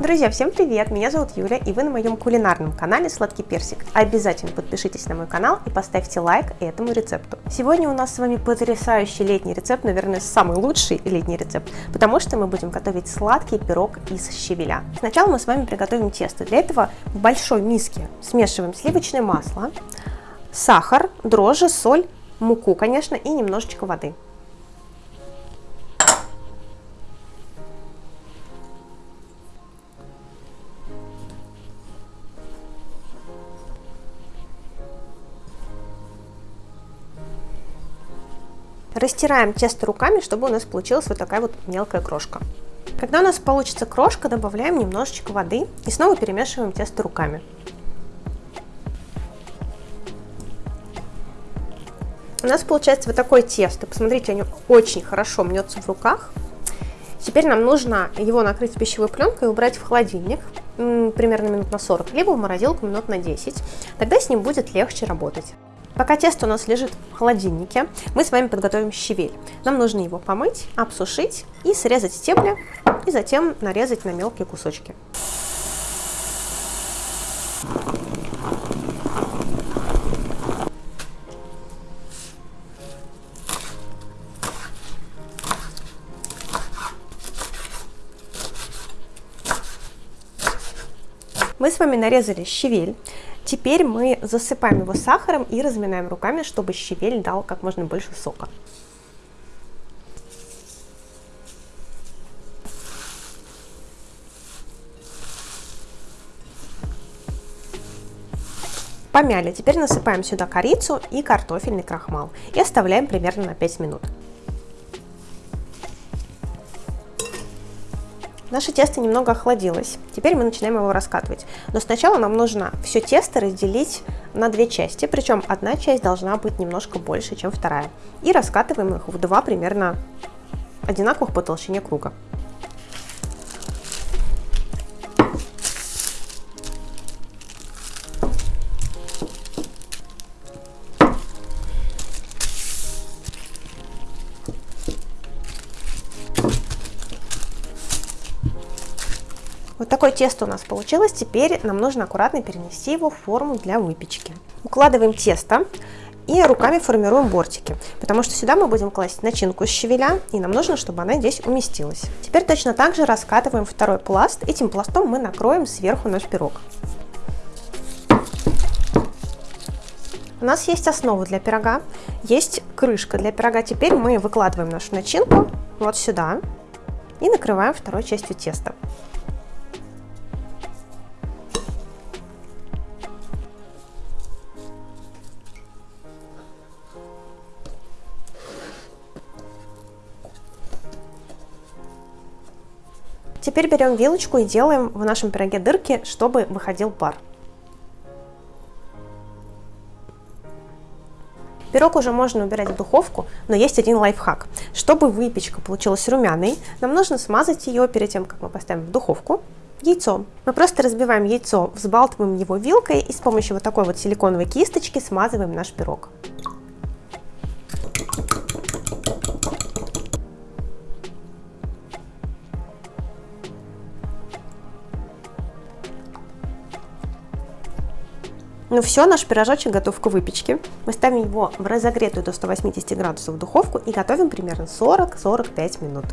Друзья, всем привет! Меня зовут Юля, и вы на моем кулинарном канале Сладкий Персик. Обязательно подпишитесь на мой канал и поставьте лайк этому рецепту. Сегодня у нас с вами потрясающий летний рецепт, наверное, самый лучший летний рецепт, потому что мы будем готовить сладкий пирог из щавеля. Сначала мы с вами приготовим тесто. Для этого в большой миске смешиваем сливочное масло, сахар, дрожжи, соль, муку, конечно, и немножечко воды. Растираем тесто руками, чтобы у нас получилась вот такая вот мелкая крошка. Когда у нас получится крошка, добавляем немножечко воды и снова перемешиваем тесто руками. У нас получается вот такое тесто. Посмотрите, оно очень хорошо мнется в руках. Теперь нам нужно его накрыть пищевой пленкой и убрать в холодильник примерно минут на 40, либо в морозилку минут на 10. Тогда с ним будет легче работать. Пока тесто у нас лежит в холодильнике, мы с вами подготовим щавель. Нам нужно его помыть, обсушить и срезать стебли, и затем нарезать на мелкие кусочки. Мы с вами нарезали щавель. Теперь мы засыпаем его сахаром и разминаем руками, чтобы щавель дал как можно больше сока. Помяли. Теперь насыпаем сюда корицу и картофельный крахмал и оставляем примерно на 5 минут. Наше тесто немного охладилось. Теперь мы начинаем его раскатывать. Но сначала нам нужно все тесто разделить на две части, причем одна часть должна быть немножко больше, чем вторая. И раскатываем их в два примерно одинаковых по толщине круга. Вот такое тесто у нас получилось. Теперь нам нужно аккуратно перенести его в форму для выпечки. Укладываем тесто и руками формируем бортики, потому что сюда мы будем класть начинку из щавеля, и нам нужно, чтобы она здесь уместилась. Теперь точно так же раскатываем второй пласт. Этим пластом мы накроем сверху наш пирог. У нас есть основа для пирога, есть крышка для пирога. Теперь мы выкладываем нашу начинку вот сюда и накрываем второй частью теста. Теперь берем вилочку и делаем в нашем пироге дырки, чтобы выходил пар. Пирог уже можно убирать в духовку, но есть один лайфхак. Чтобы выпечка получилась румяной, нам нужно смазать ее перед тем, как мы поставим в духовку, яйцом. Мы просто разбиваем яйцо, взбалтываем его вилкой и с помощью вот такой вот силиконовой кисточки смазываем наш пирог. Ну все, наш пирожочек готов к выпечке. Мы ставим его в разогретую до 180 градусов духовку и готовим примерно 40-45 минут.